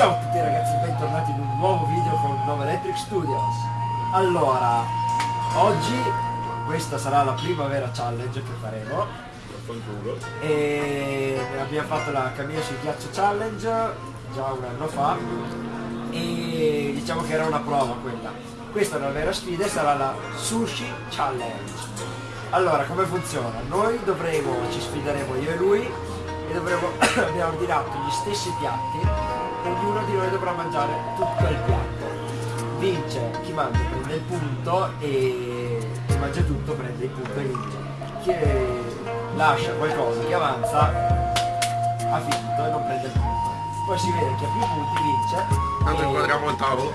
Ciao a tutti ragazzi, bentornati in un nuovo video con Nova Electric Studios. Allora, oggi questa sarà la prima vera challenge che faremo. E abbiamo fatto la cammina sul ghiaccio challenge già un anno fa. E diciamo che era una prova quella. Questa è una vera sfida e sarà la Sushi Challenge. Allora, come funziona? Noi dovremo, ci sfideremo io e lui e dovremo, abbiamo ordinato gli stessi piatti ognuno di noi dovrà mangiare tutto il piatto. Vince chi mangia prende il punto e chi mangia tutto prende il punto e vince. Chi lascia qualcosa che avanza ha vinto e non prende il punto. Poi si vede chi ha più punti vince. Tanto inquadriamo il tavolo.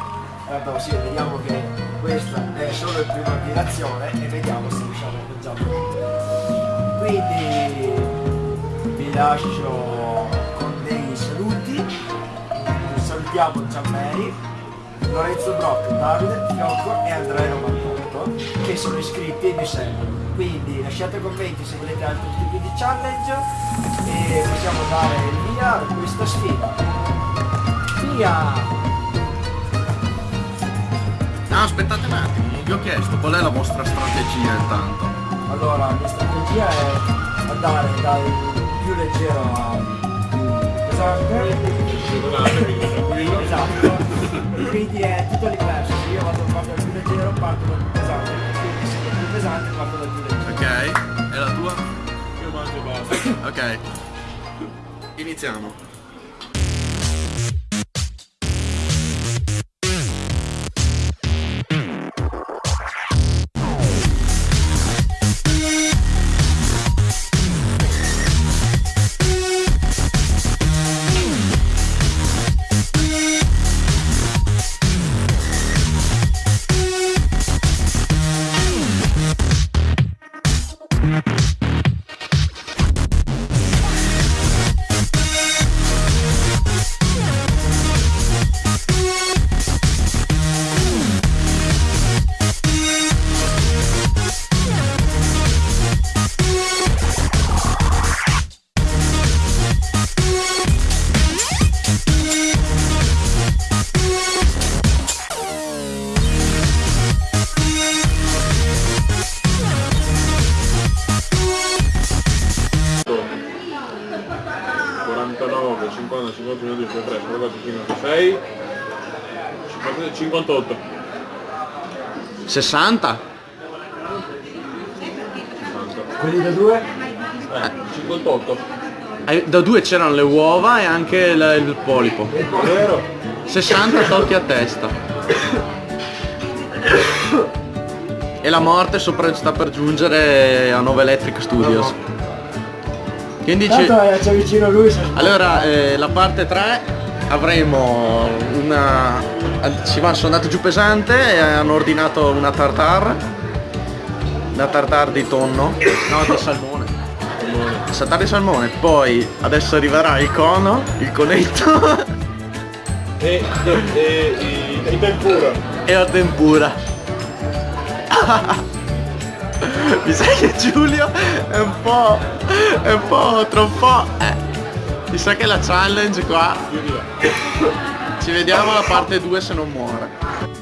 Allora, sì, vediamo che questa è solo il prima ammirazione e vediamo se riusciamo a mangiare. Quindi vi lascio salutiamo Gianmeri, Lorenzo Brock, Davide, Fiocco e Andrea 98 che sono iscritti e mi seguono. Quindi lasciate commenti se volete altri tipi di challenge e possiamo dare il via a questa sfida. Via! No, aspettate un attimo, vi ho chiesto qual è la vostra strategia intanto. Allora, la mia strategia è andare dal più leggero leggero, parto dal più pesante. Se sono più pesante, parto dal più leggero. Ok, e la tua? Io mangio basta. Ok. Iniziamo. 50, 51, 2, 3, 54, 56, 58. 60? 60. Quelli da due? Eh, 58. Eh, Da due c'erano le uova e anche il, il polipo. Vero? 60 tolti a testa. E la morte sopra, sta per giungere a 9 Electric Studios. Quindi ci... Tanto eh, c'è vicino lui. se- Allora, eh, la parte 3 avremo una... Ci va, sono andato giù pesante e hanno ordinato una tartare. Una tartare di tonno. No, di salmone. Tartare di salmone. Poi adesso arriverà il cono, il conetto E, e, e, e, e tempura. e la tempura. Mi sa che Giulio è un po'... è un po' troppo... Eh. Mi sa che la challenge qua. Ci vediamo alla parte 2 se non muore.